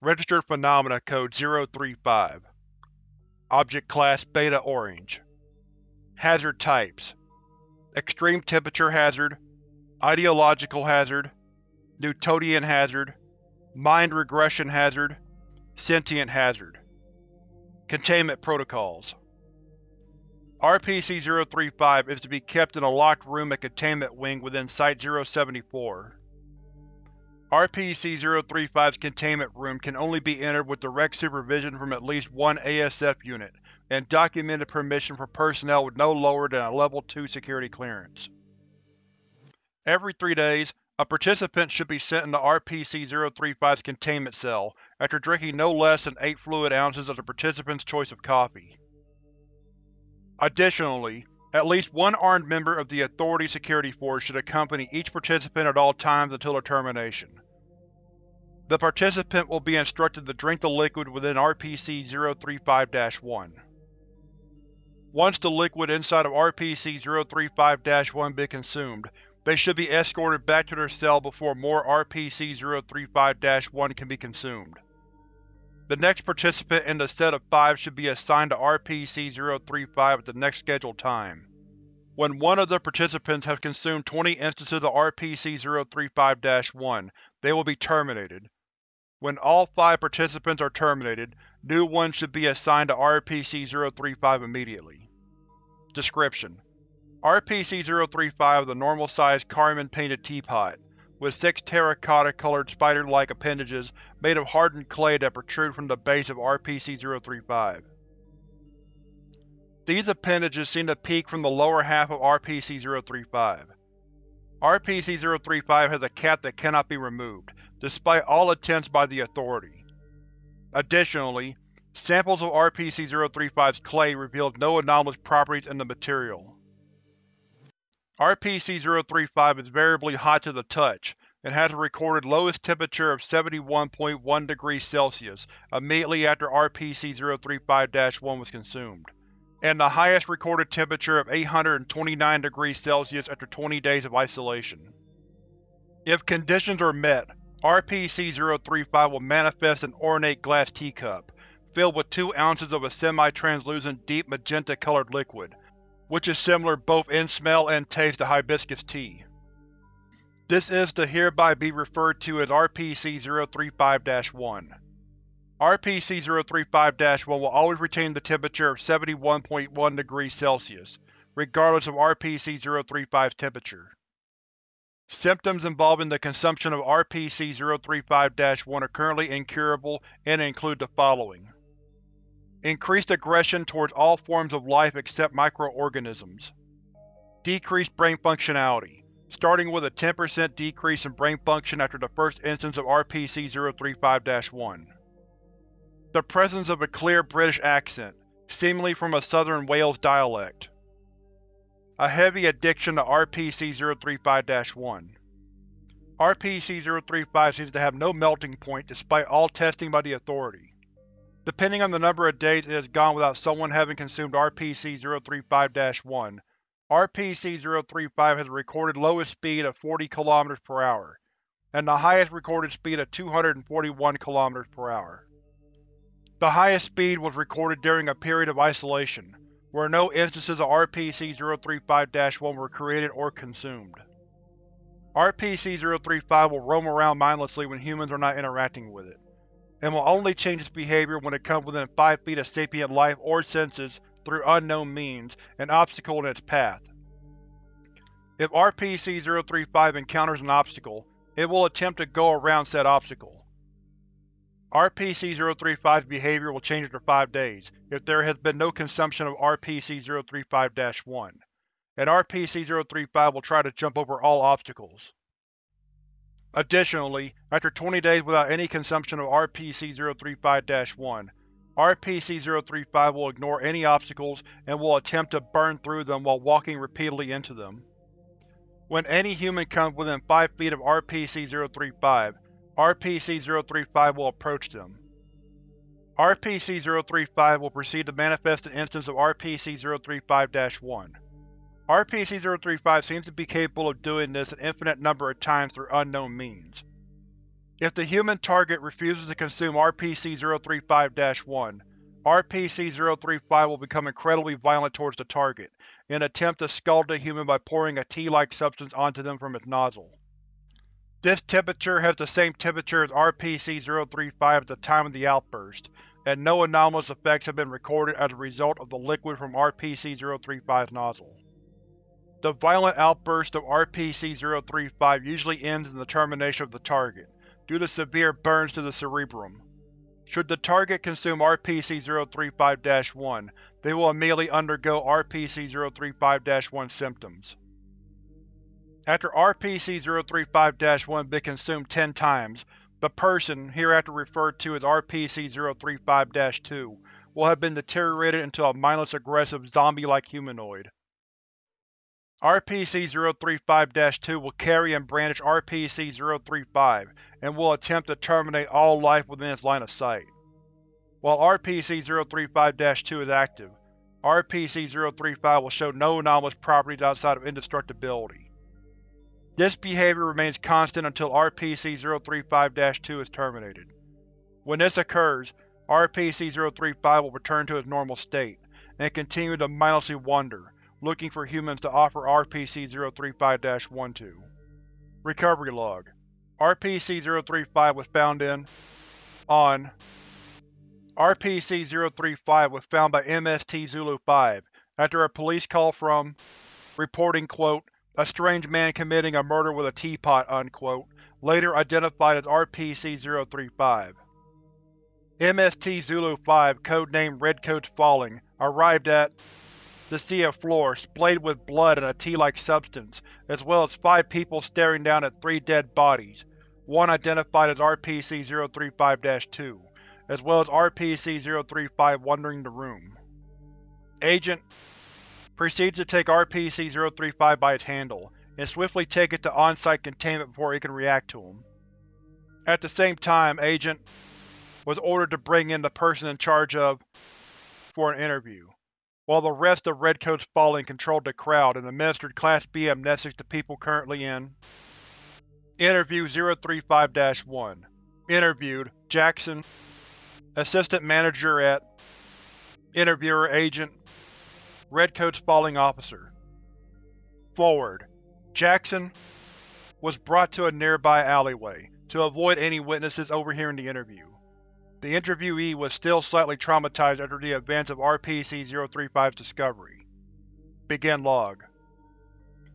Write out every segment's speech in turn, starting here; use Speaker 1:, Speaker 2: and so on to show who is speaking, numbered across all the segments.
Speaker 1: Registered Phenomena Code 035 Object Class Beta Orange. Hazard Types. Extreme Temperature Hazard. Ideological Hazard. Newtonian Hazard. Mind Regression Hazard. Sentient Hazard. Containment Protocols. RPC-035 is to be kept in a locked room at Containment Wing within Site-074. RPC-035's containment room can only be entered with direct supervision from at least one ASF unit, and documented permission for personnel with no lower than a Level 2 security clearance. Every three days, a participant should be sent into RPC-035's containment cell after drinking no less than 8 fluid ounces of the participant's choice of coffee. Additionally, at least one armed member of the Authority Security Force should accompany each participant at all times until their termination. The participant will be instructed to drink the liquid within RPC-035-1. Once the liquid inside of RPC-035-1 be consumed, they should be escorted back to their cell before more RPC-035-1 can be consumed. The next participant in the set of five should be assigned to RPC-035 at the next scheduled time. When one of the participants has consumed 20 instances of RPC-035-1, they will be terminated. When all five participants are terminated, new ones should be assigned to RPC-035 immediately. Description: RPC-035 is a normal-sized carmine-painted teapot with six terracotta-colored spider-like appendages made of hardened clay that protrude from the base of RPC-035. These appendages seem to peek from the lower half of RPC-035. RPC-035 has a cap that cannot be removed, despite all attempts by the Authority. Additionally, samples of RPC-035's clay revealed no anomalous properties in the material. RPC-035 is variably hot to the touch, and has a recorded lowest temperature of 71.1 degrees Celsius immediately after RPC-035-1 was consumed, and the highest recorded temperature of 829 degrees Celsius after 20 days of isolation. If conditions are met, RPC-035 will manifest an ornate glass teacup, filled with two ounces of a semi-translucent deep magenta-colored liquid, which is similar both in smell and taste to hibiscus tea. This is to hereby be referred to as RPC-035-1. RPC-035-1 will always retain the temperature of 71.1 degrees Celsius, regardless of RPC-035's temperature. Symptoms involving the consumption of RPC-035-1 are currently incurable and include the following. Increased aggression towards all forms of life except microorganisms. Decreased brain functionality, starting with a 10% decrease in brain function after the first instance of RPC-035-1. The presence of a clear British accent, seemingly from a southern Wales dialect. A heavy addiction to RPC-035-1. RPC-035 seems to have no melting point despite all testing by the Authority. Depending on the number of days it has gone without someone having consumed RPC-035-1, RPC-035 has a recorded lowest speed of 40 km per hour, and the highest recorded speed of 241 km per hour. The highest speed was recorded during a period of isolation, where no instances of RPC-035-1 were created or consumed. RPC-035 will roam around mindlessly when humans are not interacting with it and will only change its behavior when it comes within 5 feet of sapient life or senses through unknown means, an obstacle in its path. If RPC-035 encounters an obstacle, it will attempt to go around said obstacle. RPC-035's behavior will change after 5 days, if there has been no consumption of RPC-035-1, and RPC-035 will try to jump over all obstacles. Additionally, after 20 days without any consumption of RPC-035-1, RPC-035 will ignore any obstacles and will attempt to burn through them while walking repeatedly into them. When any human comes within 5 feet of RPC-035, RPC-035 will approach them. RPC-035 will proceed to manifest an instance of RPC-035-1. RPC-035 seems to be capable of doing this an infinite number of times through unknown means. If the human target refuses to consume RPC-035-1, RPC-035 will become incredibly violent towards the target, and attempt to scald the human by pouring a tea-like substance onto them from its nozzle. This temperature has the same temperature as RPC-035 at the time of the outburst, and no anomalous effects have been recorded as a result of the liquid from RPC-035's nozzle. The violent outburst of RPC-035 usually ends in the termination of the target, due to severe burns to the cerebrum. Should the target consume RPC-035-1, they will immediately undergo RPC-035-1 symptoms. After RPC-035-1 has been consumed 10 times, the person, hereafter referred to as RPC-035-2, will have been deteriorated into a mindless aggressive zombie-like humanoid. RPC-035-2 will carry and brandish RPC-035 and will attempt to terminate all life within its line of sight. While RPC-035-2 is active, RPC-035 will show no anomalous properties outside of indestructibility. This behavior remains constant until RPC-035-2 is terminated. When this occurs, RPC-035 will return to its normal state, and continue to mindlessly wander, looking for humans to offer RPC-035-1 to. Recovery Log RPC-035 was found in on RPC-035 was found by MST Zulu-5 after a police call from reporting quote, a strange man committing a murder with a teapot, unquote, later identified as RPC-035. MST Zulu-5, codenamed Redcoats Falling, arrived at to see a floor splayed with blood and a tea-like substance, as well as five people staring down at three dead bodies, one identified as RPC-035-2, as well as RPC-035 wandering the room. Agent proceeds to take RPC-035 by its handle, and swiftly take it to on-site containment before it can react to him. At the same time, Agent was ordered to bring in the person in charge of for an interview while the rest of Redcoats Falling controlled the crowd and administered Class B amnestics to people currently in. Interview 035-1 Interviewed, Jackson Assistant Manager at Interviewer Agent Redcoats Falling Officer. Forward. Jackson was brought to a nearby alleyway, to avoid any witnesses overhearing the interview. The interviewee was still slightly traumatized after the events of RPC-035's discovery. Begin log.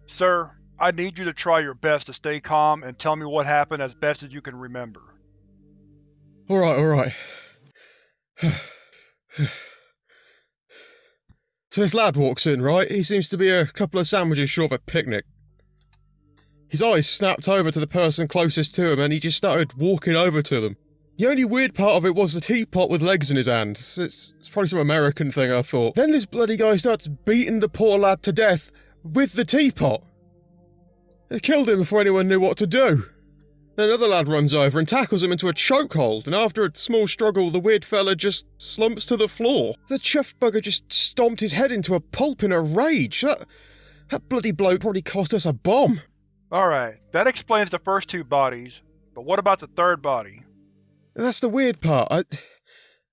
Speaker 1: Sir, I need you to try your best to stay calm and tell me what happened as best as you can remember.
Speaker 2: Alright, alright. so this lad walks in, right? He seems to be a couple of sandwiches short of a picnic. His eyes snapped over to the person closest to him and he just started walking over to them. The only weird part of it was the teapot with legs in his hand. It's, it's probably some American thing, I thought. Then this bloody guy starts beating the poor lad to death with the teapot. They killed him before anyone knew what to do. Then another lad runs over and tackles him into a chokehold, and after a small struggle, the weird fella just slumps to the floor. The chuffed bugger just stomped his head into a pulp in a rage. That, that bloody bloke probably cost us a bomb.
Speaker 1: Alright, that explains the first two bodies, but what about the third body?
Speaker 2: That's the weird part. I,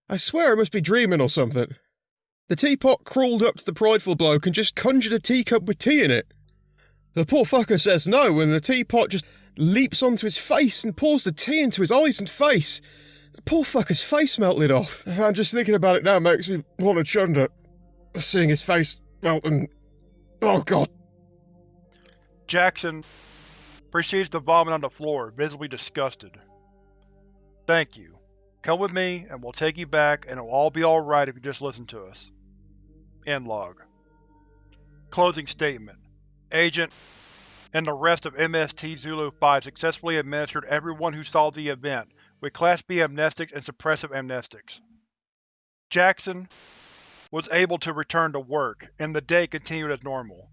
Speaker 2: I swear I must be dreaming or something. The teapot crawled up to the prideful bloke and just conjured a teacup with tea in it. The poor fucker says no, and the teapot just leaps onto his face and pours the tea into his eyes and face. The poor fucker's face melted off. I'm just thinking about it now makes me want to chunder. Seeing his face melt and. Oh god.
Speaker 1: Jackson proceeds to vomit on the floor, visibly disgusted. Thank you. Come with me, and we'll take you back, and it'll all be alright if you just listen to us. End log. Closing statement. Agent and the rest of MST Zulu-5 successfully administered everyone who saw the event with Class B amnestics and suppressive amnestics. Jackson was able to return to work, and the day continued as normal.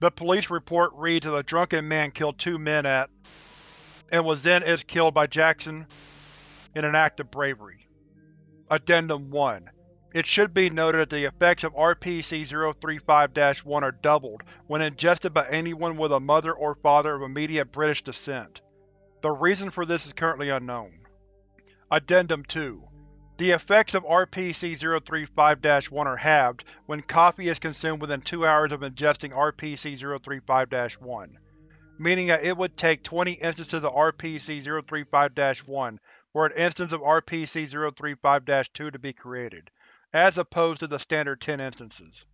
Speaker 1: The police report reads that a drunken man killed two men at and was then is killed by Jackson in an act of bravery. Addendum 1 It should be noted that the effects of RPC-035-1 are doubled when ingested by anyone with a mother or father of immediate British descent. The reason for this is currently unknown. Addendum 2 The effects of RPC-035-1 are halved when coffee is consumed within 2 hours of ingesting RPC-035-1, meaning that it would take 20 instances of RPC-035-1 for an instance of RPC-035-2 to be created, as opposed to the standard 10 instances.